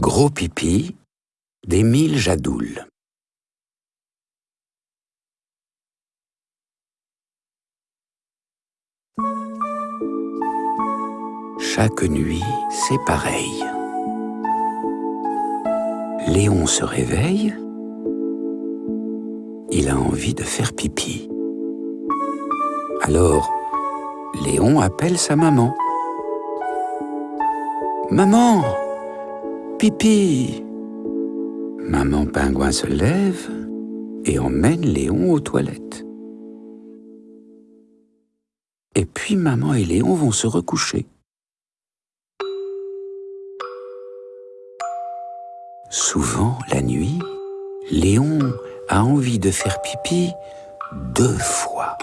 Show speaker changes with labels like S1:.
S1: Gros pipi d'Émile Jadoul. Chaque nuit, c'est pareil. Léon se réveille. Il a envie de faire pipi. Alors, Léon appelle sa maman. Maman Pipi Maman pingouin se lève et emmène Léon aux toilettes. Et puis maman et Léon vont se recoucher. Souvent, la nuit, Léon a envie de faire pipi deux fois.